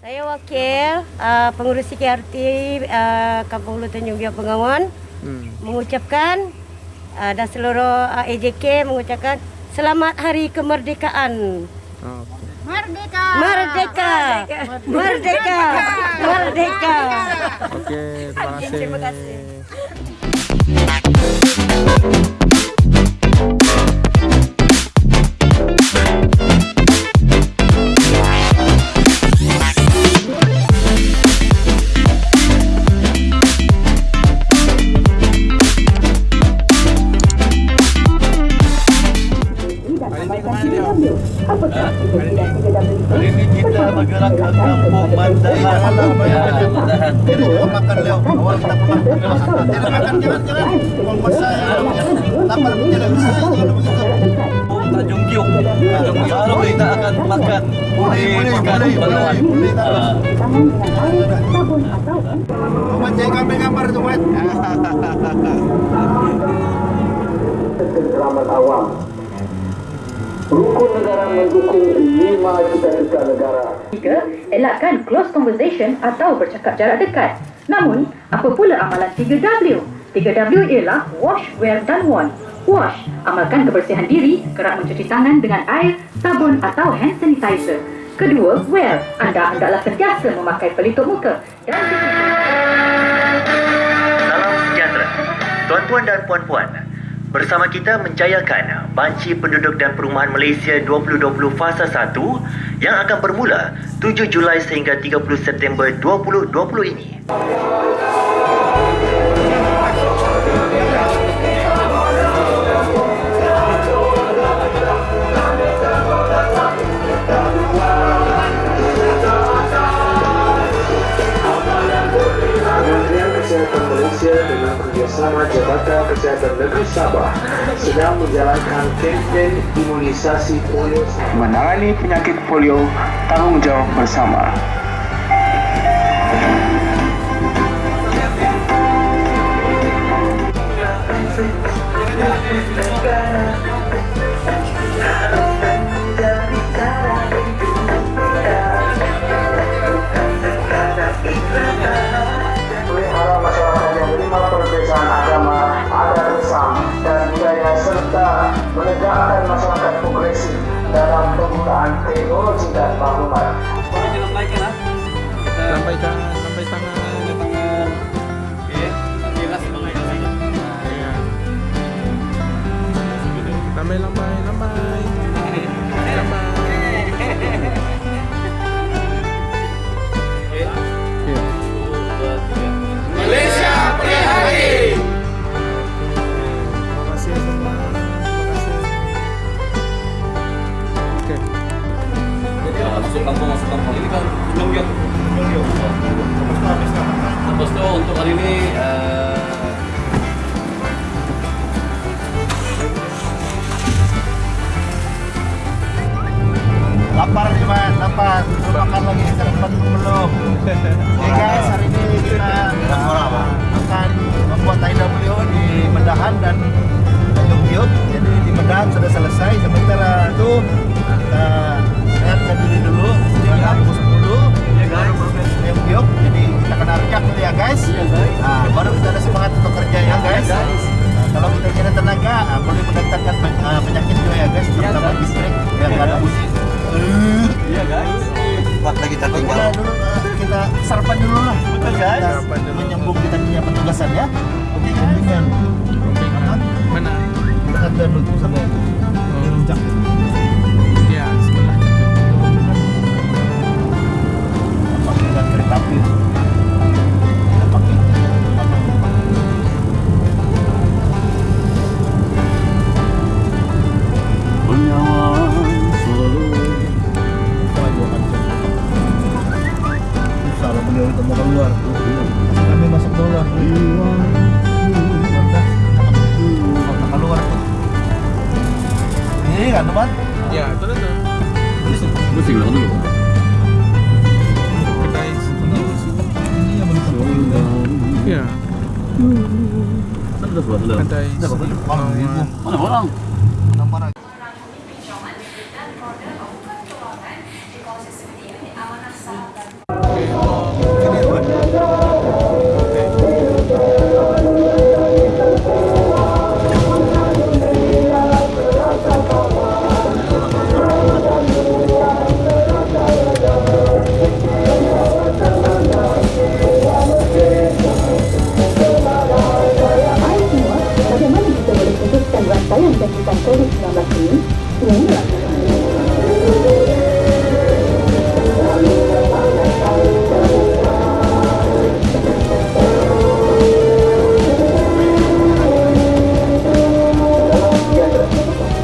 Saya wakil uh, pengurus CKRT uh, Kampung Hulu Tanjung Biak Bengawan hmm. mengucapkan uh, dan seluruh uh, AJK mengucapkan selamat hari kemerdekaan. Oh. Merdeka. Merdeka. Merdeka. Merdeka. Oke, terima kasih. Terima kasih. Hari ini kita bergerak ke kampung Mandahan. Ya, Mandahan. Jadi kita makan leo. Awal kita makan. Tidak makan jangan jangan. Kalau masa lapar tidak bisa. Tanjung Kiuk. Tanjung Kiuk. Baru kita akan makan. Boleh, boleh, boleh, boleh, boleh. Omat saya gambar-gambar itu, Mat. Selamat awam Rukun negara mendukung 5 juta negara. Tiga, elakkan close conversation atau bercakap jarak dekat. Namun, apa pula amalan 3W? 3W ialah wash, wear dan want. Wash, amalkan kebersihan diri, kerap mencuci tangan dengan air, sabun atau hand sanitizer. Kedua, wear, anda hendaklah sentiasa memakai pelitup muka. Dan Salam sejahtera. Tuan-tuan dan puan-puan, Bersama kita menjayakan Banci Penduduk dan Perumahan Malaysia 2020 Fasa 1 yang akan bermula 7 Julai sehingga 30 September 2020 ini. Sabah sedang menjalankan kempen imunisasi polio menangani penyakit polio tanggungjawab bersama. Menegakkan masyarakat progresif dalam penggunaan teknologi dan maklumat. Sampaikan, sampaikan, sampai tangan. Lambai, lambai, lambai. Sekarang tempat belum? Oke guys hari ini kita akan membuat beliau di Mendahan dan Tanjung jadi di Mendahan sudah selesai sementara itu kita sehatkan diri dulu. Jangan pukul 10 ya guys biok jadi kita kena rejak dulu ya guys. Nah, baru kita ada semangat untuk kerja ya guys. nah, kalau kita tidak tenaga nah, boleh mendatangkan uh, penyakit juga ya guys terutama listrik yang ada musik iya guys buat lagi kita tinggal. Dulu kita sarapan dulu lah. Betul guys. Sarapan dulu. Menyambung kita punya petugasan ya. Oke mana kita ada dulu sama itu rujak tapi pakai 이해가 안 넘어? 야, 떨어져. 무슨 일을 하는 거야? Yeah. Rất là vừa lửa. Đây có cái bằng gì không? Có được không? Nóng bắt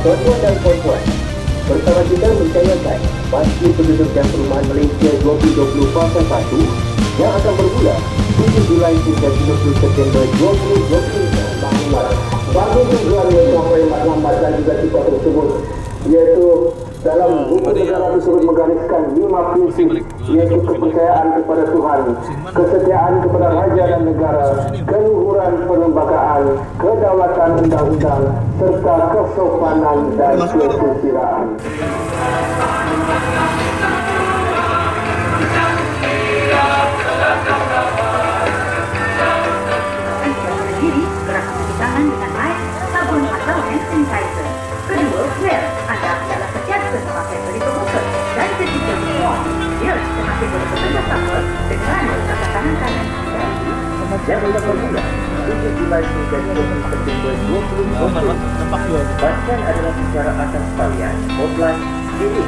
tuan-tuan dan puan-puan Bersama kita mencayakan Pasti penduduk dan perumahan Malaysia 2020 Fasa 1 Yang akan bermula 7 Julai hingga September 2020 Bagi yang juara yang sampai Mak Lambat dan juga tiba tersebut Iaitu dalam buku negara tersebut menggariskan lima prinsip yaitu kepercayaan kepada Tuhan, kesetiaan kepada raja dan negara, keluhuran perlembagaan, kedaulatan undang-undang, serta kesopanan dan kesusilaan. Yang akan bermula 7 Julai hingga 30 September 2020. Bahkan adalah secara atas talian, offline, ini.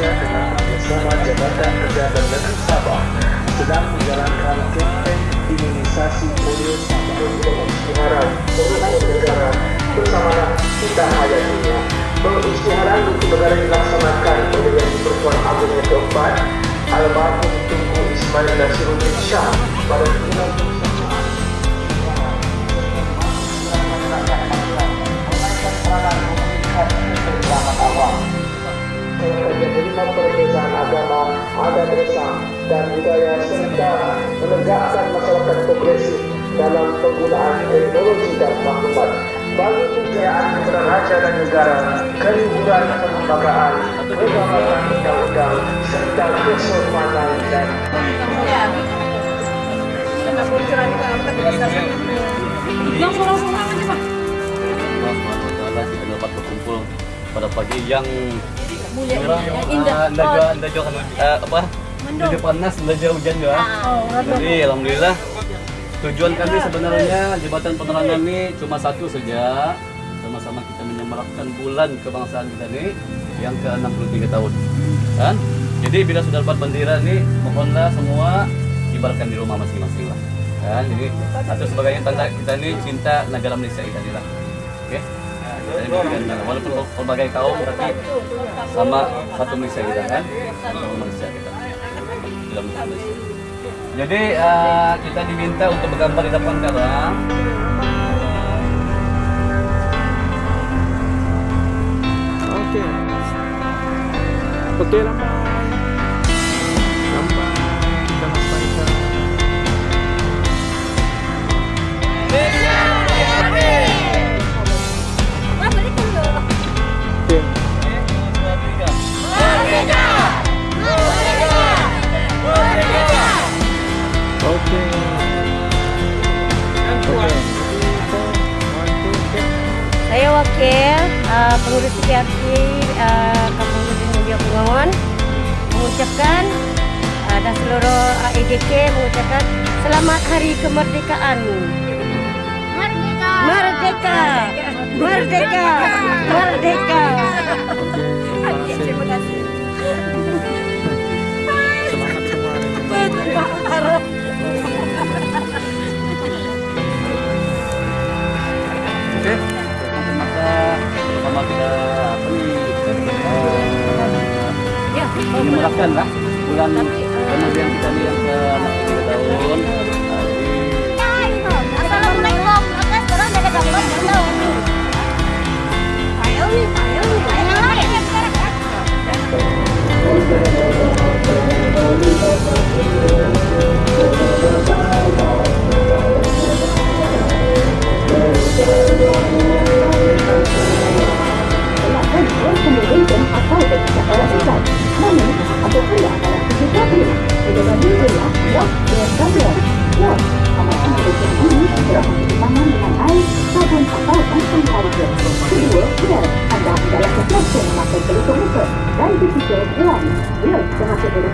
dengan bersama Jabatan Kesehatan Negeri Sabah sedang menjalankan kempen imunisasi polio perubahan negara dilaksanakan oleh yang agung yang keempat almarhum Tunku Ismail Nasiruddin Shah pada 31 menerima perbezaan agama, adat desa, dan budaya serta menegakkan masyarakat progresif dalam penggunaan teknologi dan maklumat bagi kepada raja dan negara, keluhuran perlembagaan, kedaulatan undang-undang, serta kesopanan dan SWT kita dapat berkumpul pada pagi yang orang indah. indah indah jauh eh, apa jadi panas indah hujan juga. Jadi alhamdulillah tujuan kami sebenarnya jembatan penerangan ini cuma satu saja. Sama-sama kita menyemarakkan bulan kebangsaan kita ini yang ke 63 tahun. Kan jadi bila sudah dapat bendera ini mohonlah semua kibarkan di rumah masing-masing lah. Kan jadi atau sebagai tanda kita ini cinta negara Malaysia kita ini lah oke? Jadi berikan, walaupun berbagai kaum tapi sama satu Malaysia kita kan? Satu Malaysia kita. Dalam Malaysia jadi eh, kita diminta untuk bergambar di depan sekarang Oke. Oke, lambai. Lambai. Wakil uh, pengurus PRT uh, Kampung Gunung Mulia Bengawan mengucapkan uh, dan seluruh uh, mengucapkan selamat hari kemerdekaan. Merdeka. Merdeka. Merdeka. Merdeka. Oke, possible.